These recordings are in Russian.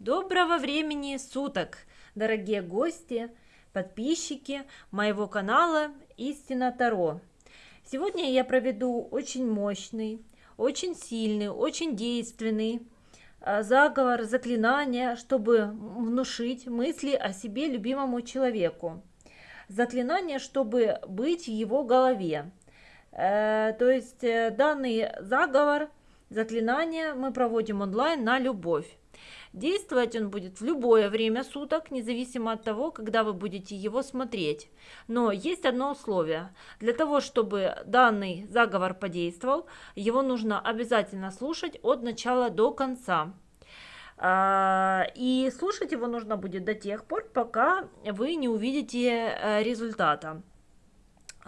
Доброго времени суток, дорогие гости, подписчики моего канала Истина Таро. Сегодня я проведу очень мощный, очень сильный, очень действенный а, заговор, заклинание, чтобы внушить мысли о себе любимому человеку. Заклинание, чтобы быть в его голове. Э, то есть э, данный заговор, заклинание мы проводим онлайн на любовь. Действовать он будет в любое время суток, независимо от того, когда вы будете его смотреть. Но есть одно условие. Для того, чтобы данный заговор подействовал, его нужно обязательно слушать от начала до конца. А, и слушать его нужно будет до тех пор, пока вы не увидите э, результата.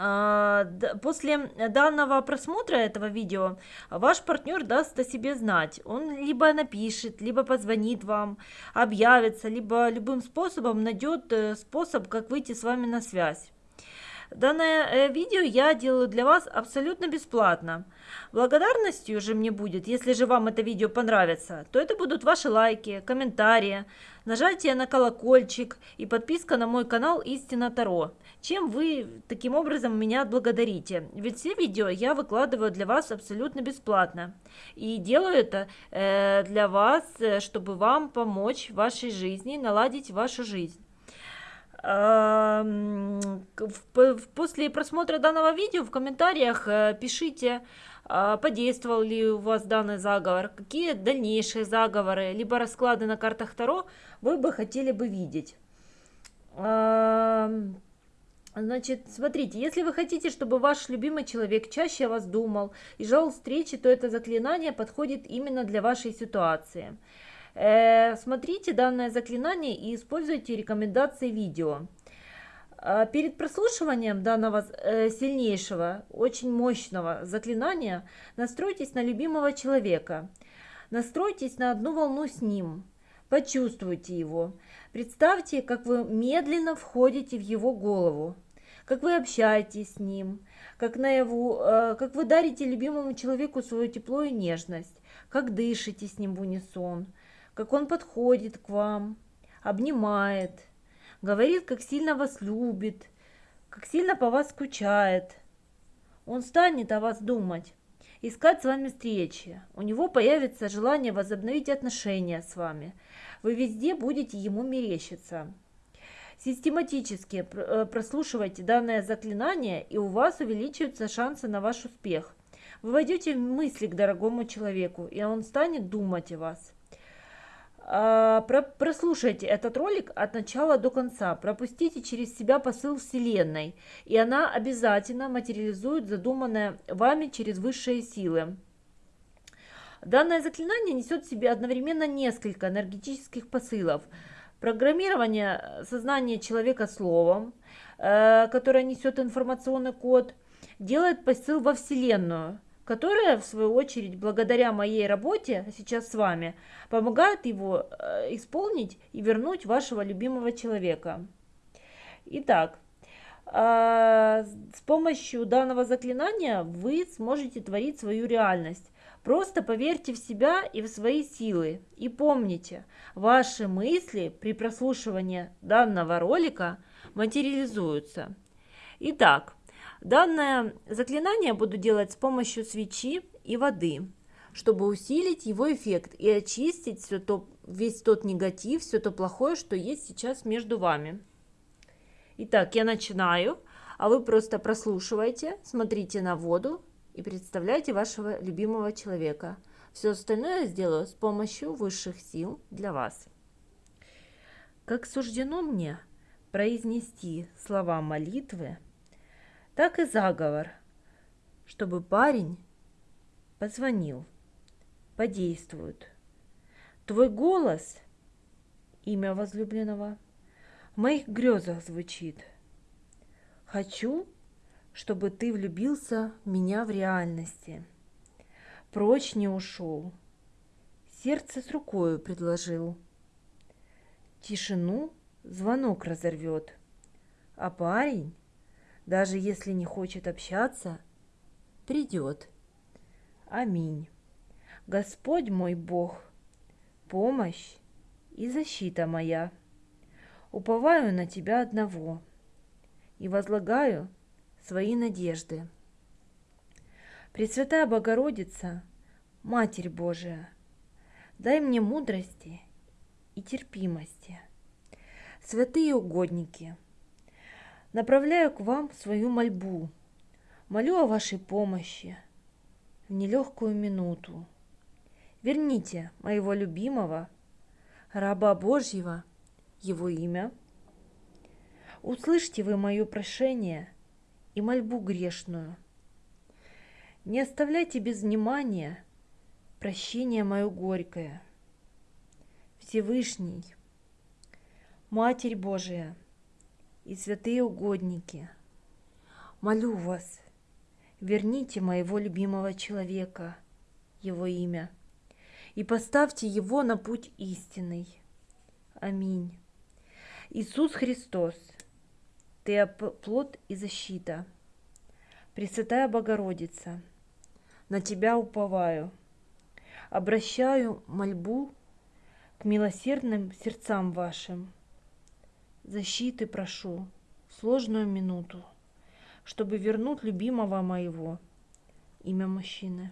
А, после данного просмотра этого видео ваш партнер даст о себе знать. Он либо напишет, либо позвонит вам, объявится, либо любым способом найдет э, способ, как выйти с вами на связь. Данное э, видео я делаю для вас абсолютно бесплатно. Благодарностью же мне будет, если же вам это видео понравится, то это будут ваши лайки, комментарии, нажатие на колокольчик и подписка на мой канал Истина Таро. Чем вы таким образом меня отблагодарите? Ведь все видео я выкладываю для вас абсолютно бесплатно. И делаю это э, для вас, э, чтобы вам помочь в вашей жизни, наладить вашу жизнь. После просмотра данного видео в комментариях э, пишите, а, подействовал ли у вас данный заговор, какие дальнейшие заговоры, либо расклады на картах Таро вы бы хотели бы видеть. Значит, смотрите, если вы хотите, чтобы ваш любимый человек чаще о вас думал и жал встречи, то это заклинание подходит именно для вашей ситуации. Э, смотрите данное заклинание и используйте рекомендации видео. А перед прослушиванием данного э, сильнейшего, очень мощного заклинания настройтесь на любимого человека. Настройтесь на одну волну с ним. Почувствуйте его. Представьте, как вы медленно входите в его голову, как вы общаетесь с ним, как, наяву, э, как вы дарите любимому человеку свое тепло и нежность, как дышите с ним в унисон, как он подходит к вам, обнимает, говорит, как сильно вас любит, как сильно по вас скучает. Он станет о вас думать, искать с вами встречи. У него появится желание возобновить отношения с вами. Вы везде будете ему мерещиться. Систематически э, прослушивайте данное заклинание, и у вас увеличиваются шансы на ваш успех. Вы войдете в мысли к дорогому человеку, и он станет думать о вас. А, прослушайте этот ролик от начала до конца, пропустите через себя посыл Вселенной, и она обязательно материализует задуманное вами через высшие силы. Данное заклинание несет в себе одновременно несколько энергетических посылов. Программирование сознания человека словом, э, которое несет информационный код, делает посыл во Вселенную – которая, в свою очередь, благодаря моей работе сейчас с вами, помогает его э, исполнить и вернуть вашего любимого человека. Итак, а, с помощью данного заклинания вы сможете творить свою реальность. Просто поверьте в себя и в свои силы. И помните, ваши мысли при прослушивании данного ролика материализуются. Итак, Данное заклинание буду делать с помощью свечи и воды, чтобы усилить его эффект и очистить все то, весь тот негатив, все то плохое, что есть сейчас между вами. Итак, я начинаю, а вы просто прослушивайте, смотрите на воду и представляйте вашего любимого человека. Все остальное я сделаю с помощью высших сил для вас. Как суждено мне произнести слова молитвы, так и заговор, чтобы парень позвонил, подействует. Твой голос, имя возлюбленного, в моих грезах звучит. Хочу, чтобы ты влюбился в меня в реальности. Прочь не ушел, сердце с рукою предложил. Тишину звонок разорвет, а парень даже если не хочет общаться, придет. Аминь. Господь мой Бог, помощь и защита моя. Уповаю на Тебя одного и возлагаю свои надежды. Пресвятая Богородица, Матерь Божия, дай мне мудрости и терпимости. Святые угодники, направляю к вам свою мольбу, молю о вашей помощи в нелегкую минуту. Верните моего любимого, раба Божьего, его имя. Услышьте вы мое прошение и мольбу грешную – не оставляйте без внимания прощение мое горькое. Всевышний, Матерь Божия и святые угодники, молю вас, верните моего любимого человека, его имя, и поставьте его на путь истинный. Аминь. Иисус Христос, Ты плод и защита, Пресвятая Богородица – на Тебя уповаю. Обращаю мольбу к милосердным сердцам вашим. Защиты прошу в сложную минуту, чтобы вернуть любимого моего, имя мужчины.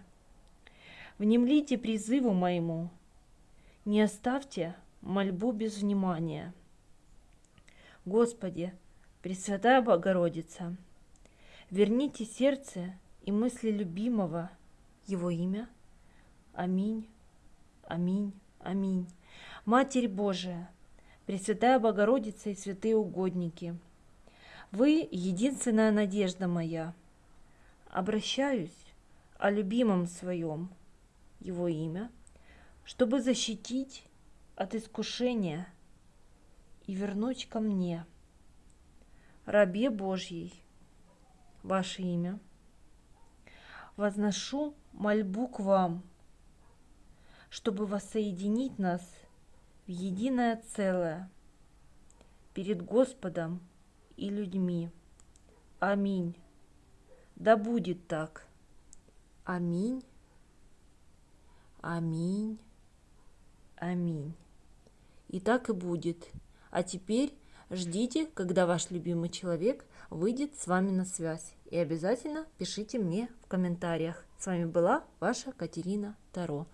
Внемлите призыву моему, не оставьте мольбу без внимания. Господи, Пресвятая Богородица, верните сердце и мысли любимого его имя. Аминь, аминь, аминь. Матерь Божия, Пресвятая Богородица и святые угодники, вы единственная надежда моя. Обращаюсь о любимом своем, его имя, чтобы защитить от искушения и вернуть ко мне, рабе Божьей, ваше имя – возношу мольбу к вам, чтобы воссоединить нас в единое целое перед Господом и людьми. Аминь. Да будет так. Аминь. Аминь. Аминь. И так и будет. А теперь ждите, когда ваш любимый человек выйдет с вами на связь. И обязательно пишите мне в комментариях. С вами была ваша Катерина Таро.